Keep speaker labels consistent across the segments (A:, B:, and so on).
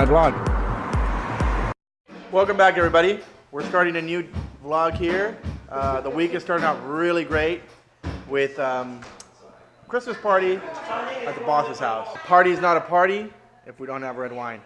A: my vlog. Welcome back everybody. We're starting a new vlog here. Uh, the week is starting out really great with um, Christmas party at the boss's house. Party is not a party if we don't have red wine.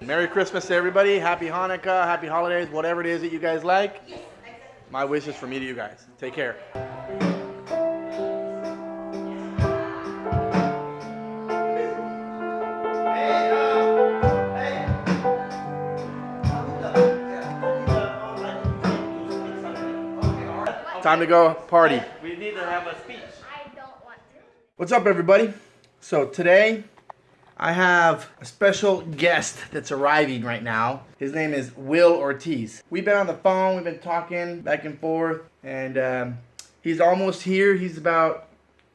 A: Merry Christmas to everybody. Happy Hanukkah, happy holidays, whatever it is that you guys like. My wish is for me to you guys. Take care. Time to go party.
B: We need to have a speech.
C: I don't want to.
A: What's up, everybody? So today, I have a special guest that's arriving right now. His name is Will Ortiz. We've been on the phone, we've been talking back and forth, and um, he's almost here. He's about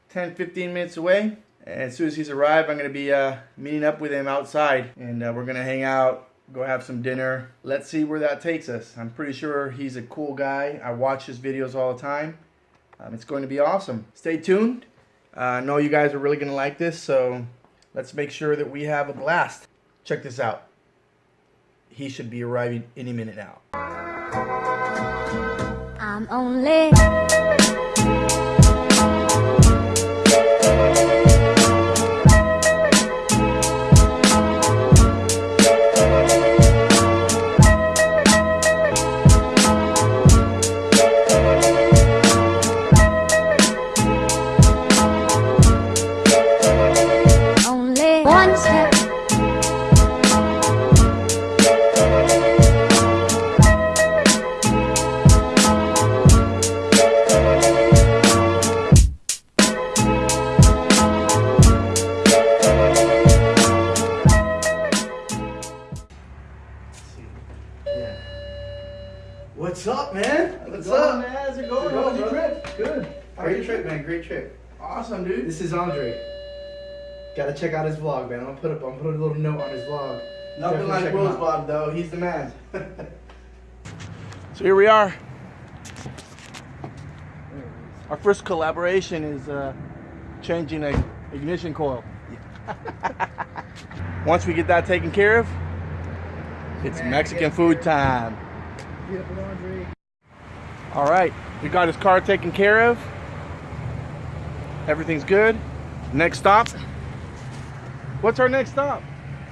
A: 10, 15 minutes away. And as soon as he's arrived, I'm gonna be uh, meeting up with him outside, and uh, we're gonna hang out, go have some dinner. Let's see where that takes us. I'm pretty sure he's a cool guy. I watch his videos all the time. Um, it's going to be awesome. Stay tuned. Uh, I know you guys are really going to like this, so let's make sure that we have a blast. Check this out. He should be arriving any minute now.
C: I'm only. Only
D: check out his vlog, man. I'm gonna put up. I'm gonna put a little note on his vlog.
A: Nothing
D: Definitely
A: like
D: check him
A: Will's vlog, though. He's the man. so here we are. Our first collaboration is uh, changing a ignition coil. Once we get that taken care of, it's Mexican food time. All right, we got his car taken care of. Everything's good. Next stop. What's our next stop?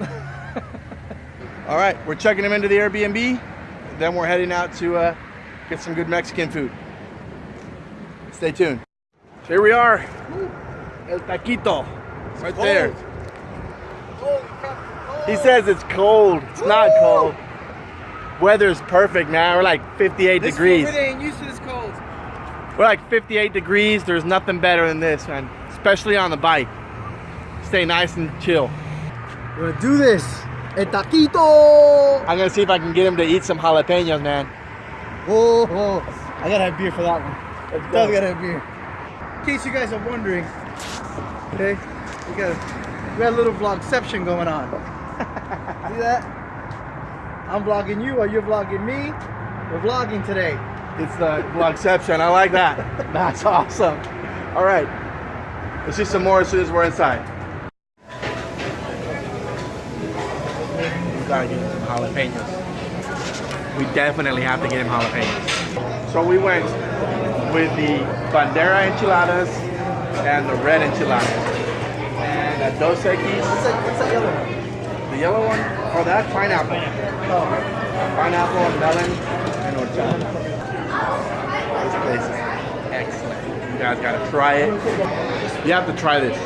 A: All right, we're checking him into the Airbnb. Then we're heading out to uh, get some good Mexican food. Stay tuned. So here we are. El Taquito. Right there. He says it's cold. It's not cold. Weather's perfect, man. We're like 58
D: This
A: degrees.
D: stupid ain't used to this cold.
A: We're like 58 degrees. There's nothing better than this, man. Especially on the bike. Stay nice and chill.
D: We're gonna do this. El taquito.
A: I'm gonna see if I can get him to eat some jalapenos, man.
D: Oh, oh. I gotta have beer for that one.
A: Let's
D: Definitely gotta have beer. In case you guys are wondering, okay, we got a, we got a little vlogception going on. See that? I'm vlogging you, or you're vlogging me. We're vlogging today.
A: It's the vlogception. I like that. That's awesome. All right. Let's see some more as soon as we're inside. Gotta get him some jalapenos. We definitely have to get him jalapenos. So we went with the bandera enchiladas and the red enchiladas. And at Dos Equis,
D: What's that, what's that yellow one?
A: the yellow one, oh that's pineapple.
D: Oh,
A: Pineapple and melon and horchata. This place is excellent. You guys gotta try it. You have to try this.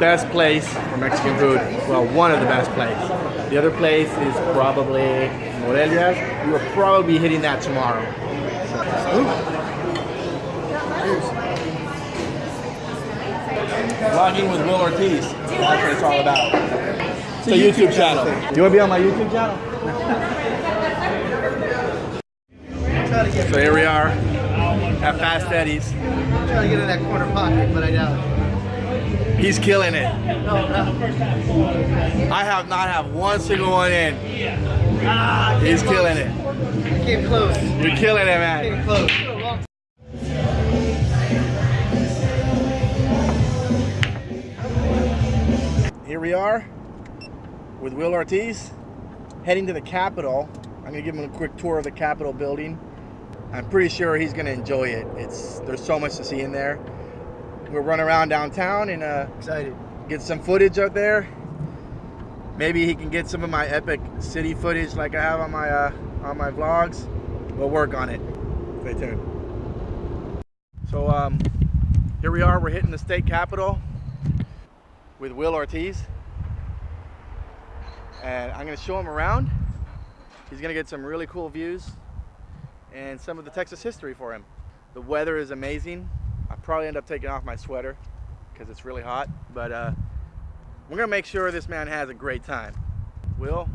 A: Best place for Mexican food. Well, one of the best places. The other place is probably Morelia's. You will probably be hitting that tomorrow. Vlogging with Will Ortiz. That's what it's all about. It's a YouTube channel. You wanna be on my YouTube channel?
D: try to get,
A: So here we are at Fast Eddie's.
D: try to get in that corner pocket, but I doubt it.
A: He's killing it. I have not have one single one in. He's killing it.
D: I came close.
A: You're killing it, man.
D: came close.
A: here we are with Will Ortiz heading to the Capitol. I'm gonna give him a quick tour of the Capitol building. I'm pretty sure he's gonna enjoy it. It's there's so much to see in there. We'll run around downtown and uh,
D: Excited.
A: get some footage out there. Maybe he can get some of my epic city footage like I have on my uh, on my vlogs. We'll work on it. Stay tuned. So um, here we are. We're hitting the state capitol with Will Ortiz, and I'm gonna show him around. He's gonna get some really cool views and some of the Texas history for him. The weather is amazing. I'll probably end up taking off my sweater because it's really hot, but uh, we're gonna make sure this man has a great time. Will,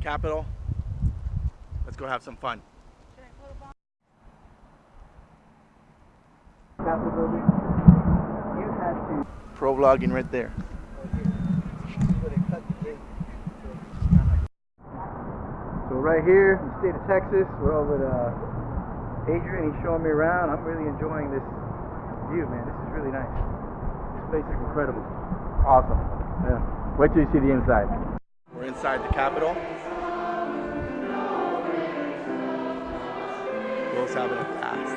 A: Capital, let's go have some fun. Pro vlogging right there.
D: So right here in the state of Texas, we're over uh, Adrian. He's showing me around. I'm really enjoying this view, man. This is really nice. This place is incredible.
A: Awesome.
D: Yeah.
A: Wait till you see the inside. We're inside the Capitol. Will's having a blast.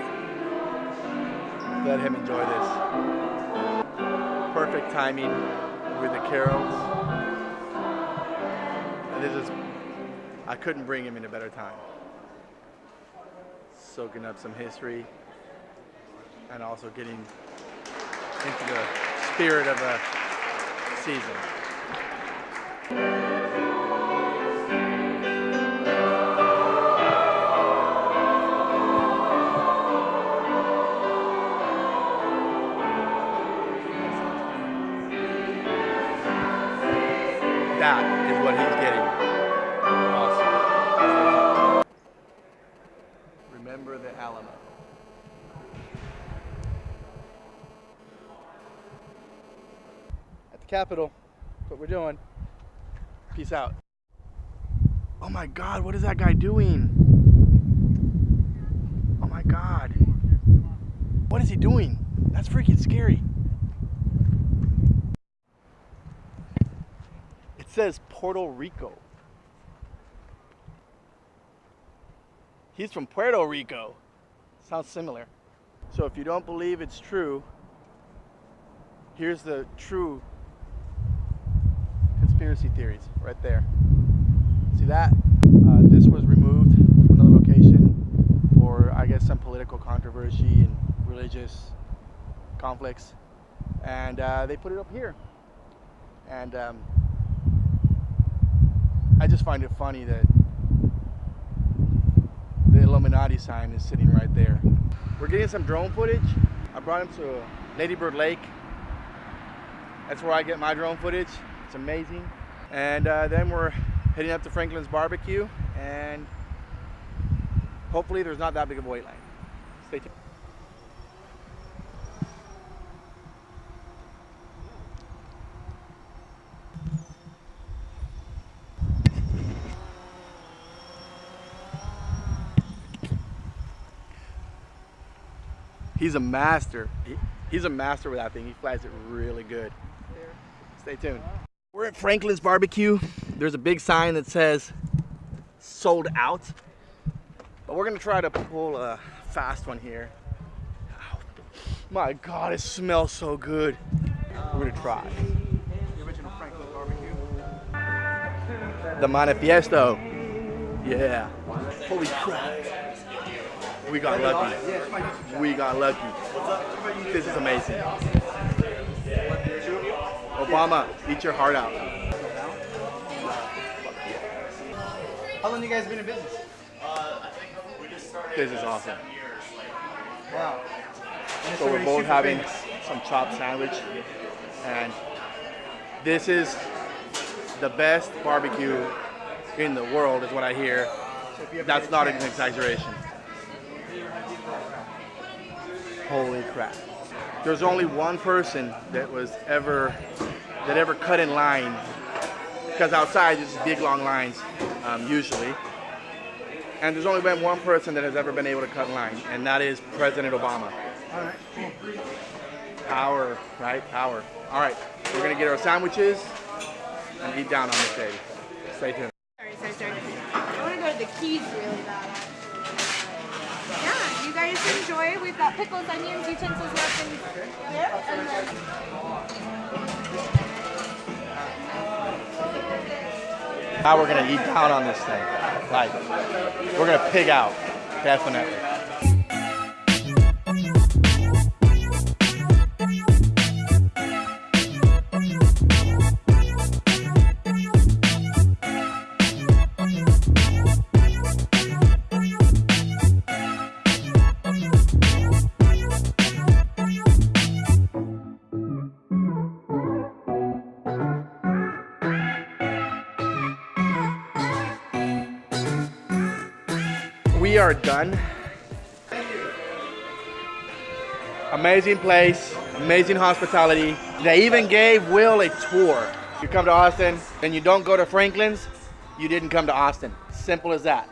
A: Let him enjoy this. Perfect timing with the carols. And this is, I couldn't bring him in a better time. Soaking up some history and also getting into the spirit of the season. The that's what we're doing. Peace out. Oh my god, what is that guy doing? Oh my god. What is he doing? That's freaking scary. It says Puerto Rico. He's from Puerto Rico. Sounds similar. So if you don't believe it's true, here's the true conspiracy theories right there. See that? Uh, this was removed from another location for, I guess, some political controversy and religious conflicts. And uh, they put it up here. And um, I just find it funny that the Illuminati sign is sitting right there. We're getting some drone footage. I brought him to Ladybird Lake. That's where I get my drone footage. It's amazing. And uh, then we're heading up to Franklin's Barbecue and hopefully there's not that big of a wait line. Stay tuned. He's a master. He, he's a master with that thing. He flies it really good. Stay tuned. We're at Franklin's Barbecue. There's a big sign that says sold out. But we're gonna try to pull a fast one here. Ow. My God, it smells so good. We're gonna try.
D: The original Franklin barbecue.
A: The Manifiesto. Yeah. Holy crap. We got lucky. We got lucky. This is amazing. Obama, eat your heart out.
D: How long you guys been in business?
A: This is awesome.
D: Wow. And it's
A: So we're both having
D: famous.
A: some chopped sandwich, and this is the best barbecue in the world, is what I hear.
D: So if you ever
A: That's not an exaggeration. Holy crap. There's only one person that was ever, that ever cut in line, because outside there's big long lines, um, usually. And there's only been one person that has ever been able to cut in line, and that is President Obama.
D: All right. Cool.
A: Power, right? Power. All right, we're gonna get our sandwiches and eat down on this baby. Stay tuned.
B: Sorry, sorry, sorry. I want to go to the Keys really bad. Yeah, you guys enjoy. We've got pickles, onions, utensils left in there.
A: Now we're gonna eat down on this thing. Like, we're gonna pig out, definitely. Are done. Amazing place, amazing hospitality. They even gave Will a tour. You come to Austin and you don't go to Franklin's, you didn't come to Austin. Simple as that.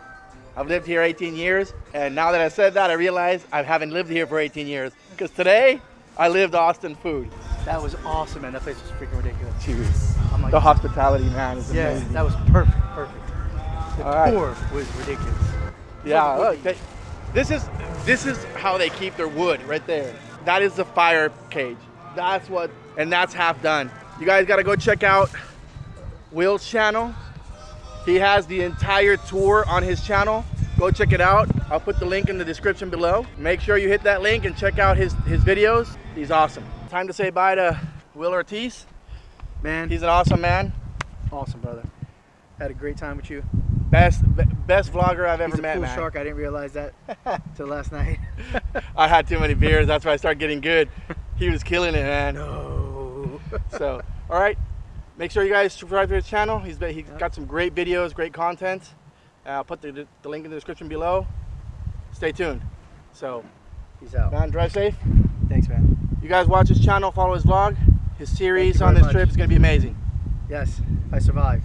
A: I've lived here 18 years, and now that I said that, I realize I haven't lived here for 18 years. Because today, I lived Austin food.
D: That was awesome, man. That place was freaking ridiculous.
A: Cheers.
D: Like, oh
A: The hospitality, man, is
D: yeah,
A: amazing.
D: that was perfect, perfect. The
A: All right.
D: tour was ridiculous.
A: Yeah, look, they, this is this is how they keep their wood right there. That is the fire cage. That's what, and that's half done. You guys got to go check out Will's channel. He has the entire tour on his channel. Go check it out. I'll put the link in the description below. Make sure you hit that link and check out his his videos. He's awesome. Time to say bye to Will Ortiz.
D: Man,
A: He's an awesome man.
D: awesome, brother. Had a great time with you.
A: Best best vlogger I've ever
D: He's a
A: met,
D: cool
A: man.
D: shark. I didn't realize that till last night.
A: I had too many beers. That's why I started getting good. He was killing it, man.
D: no.
A: So, all right. Make sure you guys subscribe to his channel. He's been, he's got some great videos, great content. Uh, I'll put the, the link in the description below. Stay tuned. So,
D: Peace out.
A: man, drive safe.
D: Thanks, man.
A: You guys watch his channel, follow his vlog. His series on this
D: much.
A: trip is going to be amazing.
D: Yes, I survived.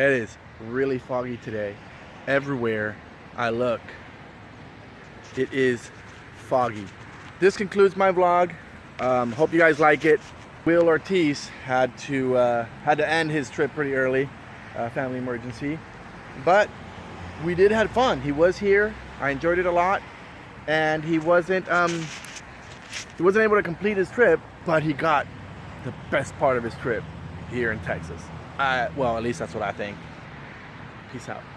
A: It is really foggy today. Everywhere I look, it is foggy. This concludes my vlog. Um, hope you guys like it. Will Ortiz had to uh, had to end his trip pretty early, uh, family emergency, but we did have fun. He was here. I enjoyed it a lot, and he wasn't um, he wasn't able to complete his trip, but he got the best part of his trip here in Texas. Uh, well, at least that's what I think. Peace out.